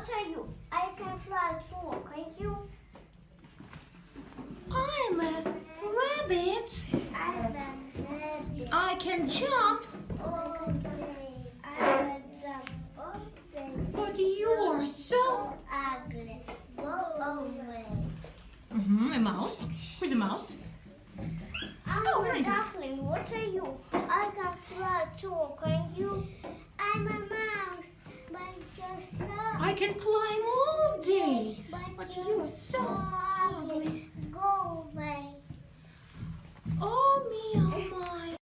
What are you? I can fly too, can you? I'm a rabbit. I'm a rabbit. I can jump. But you're so -hmm, a mouse? Who's a mouse? I'm oh, a duckling. What are you? I can fly I can climb all day. but you're you're so.